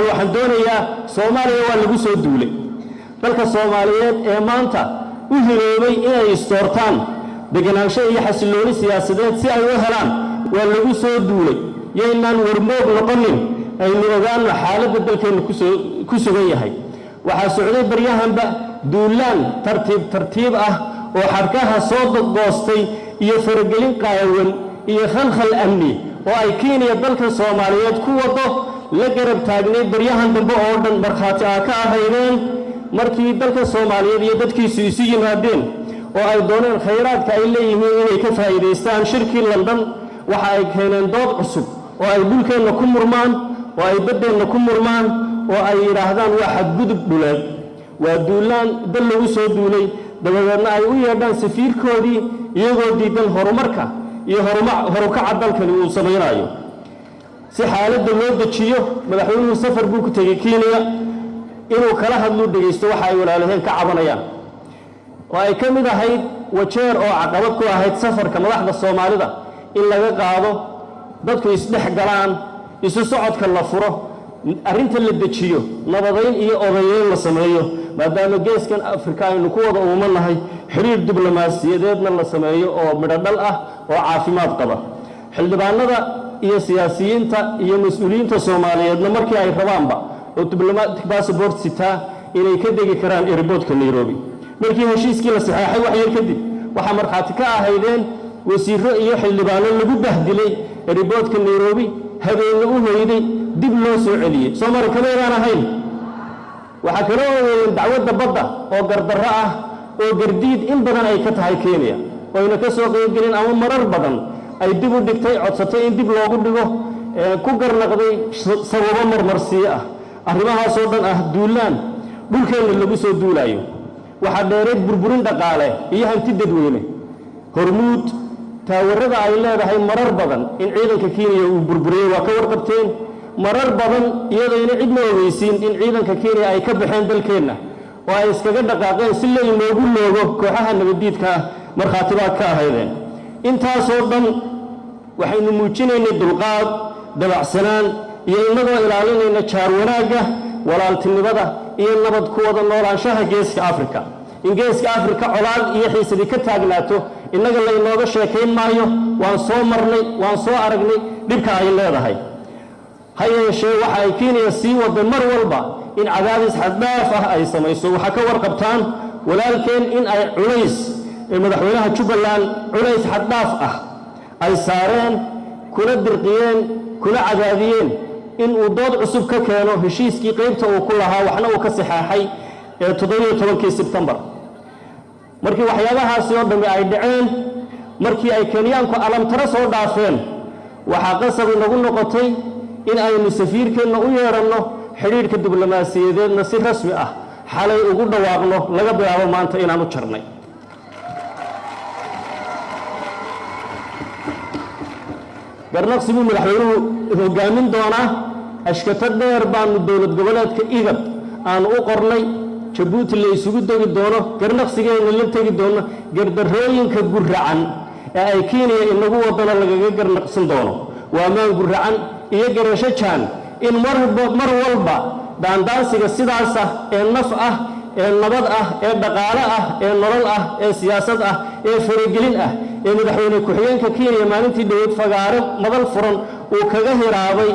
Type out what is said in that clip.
waxaan doonayaa soomaaliya waa lagu soo duulay. Dalka soomaaliyeed ee maanta u hiroobay inay istoortaan deganaansho iyo xasillooni siyaasadeed si ay u helaan waa lagu soo duulay. Yaynaan warmoog noqonin aynu ogaano xaaladda dalkeennu ku sugan yahay. Waxaa socday baryahanba duulaan tartiib tartiib ah oo xadhkaha soo goostay iyo faragelin qaawan iyo khalkhal amni oo ay kenya dalka soomaaliyeed ku wado la garab taagnay baryahan dambe oo dhan markhaati aa ka ahaydeen markii dalka soomaaliyeed iyo dadkiisu isu yimaadeen oo ay dooneen khayraadka ay leeyihiin inay ka faa'iidaystaan shirkii london. Waxa ay keeneen dood cusub oo ay dhulkeenna ku murmaan oo ay baddeenna ku murmaan oo ay yidhaahdaan waa xadgudub dhuleed. Waa duulaan dal lagu soo duulay dabadeedna ay u yeedhaan safiirkoodii iyagoo diidan horumarka iyo horukaca dalkani uu samaynayo si xaaladda loo dejiyo madaxweynuhu safar buu ku tegey kenya inuu kala hadluu dhegaysto waxa ay walaalaheen ka cabanayaan. Oo ay ka mid ahayd wajeer oo caqabad ku ahayd safarka madaxda soomaalida in laga qaado dadku isdhex galaan isu socodka la furo arrinta la dejiyo nabadayn iyo odayeyn la sameeyo maadaama geeskan afrika aynu ku wada uumanahay xiriir diblomaasiyadeedna la sameeyo oo midhodhal ah oo caafimaad qaba. Xildhibaanada iyo siyaasiyiinta iyo mas'uuliyiinta soomaaliyeedna markii ay rabaanba oo diblomatic bassabort sitaa inay ka degi karaan eriboodka nairobi. Markii heshiiskii la saxeexay wax yar kadib waxaa markhaati ka ahaydeen wasiiro iyo xildhibaano lagu bahdilay eriboodka nairobi habeenna u hoyday dib loo soo celiyey soomali kamaydaan ahayn. Waxaa kala ogeeyeen dacwadda badda oo gardarro ah oo gardiid in badan ay ka tahay kenya. Oyna ka soo qeybgelin ama marar badan ay dib u dhigtay codsatay in dib loogu dhigo ku garnaqday sababo marmarsiyo ah. Arrimahaasoo dhan ah duulaan. Dhulkeenna lagu soo duulaayo. Waxaa dheereed burburin dhaqaale iyo hanti dadweyne. Hormuud taawarada ay leedahay marar badan in ciidanka kenya uu burburiyey. Waa ka warqabteen marar badan iyadayna cidna ogeysiin in ciidanka kenya ay ka baxeen dalkeenna oo ay iskaga dhaqaaqeen si la inoogu loogo kooxaha nabaddiidka ah markhaatibaad ka ahaydeen. Intaasoo dhan waxaynu muujinaynay dulqaad dabacsanaan iyo innagoo ilaalinayna jaar wanaagga walaaltinimada iyo nabad ku wada noolaanshaha geeska afrika. In geeska afrika colaad iyo xiisadii ka taagnaato innaga laynooga sheekayn maayo waan soo marnay waan soo aragnay dhibka ay leedahay ha yeeshee waxa ay kenya sii wada mar walba in cadaadis xaddhaaf ah ay samayso. Waxaa ka warqabtaan walaalkeen in ay culays ee madaxweynaha jubbaland culays xaddhaaf ah ay saareen kuna dirqiyeen kuna cadaadiyeen in uu dood cusub ka keeno. Heshiiskii qaybta uu ku lahaa waxna uu ka saxeexay ee toddobiyo tobankii sebtembar markii waxyaabahaasi oo dhammi ay dhaceen markii ay kenyaanku alamtaro soo dhaafeen waxaa qasab inagu noqotay in aynu safiirkeenna u yeedhanno xidhiidhka diblomaasiyadeedna si rasmi ah. Xalay ugu dhawaaqno laga bilaabo maanta inaan u jarnay. Garnaqsi madaxweynuhu hogaamin doonaa ashkato dheer baanu dowlad goboleedka igab aanu u qornay jabuuti la isugu degi doono garnaqsigeenna la tegi doono gardarrooyinka guracan ee ay kenya inagu wadano lagaga garnaqsan doono. Waa maan guracan iyo garasho jaan in mar walba daandaansiga sidaas ah ee naf ah ee nabad ah ee dhaqaale ah ee nolol ah ee siyaasad ah ee faragelin ah ee madaxweyne ku-xigeenka kenya maalintii dhoweyd fagaaro madal furan uu kaga hiraabay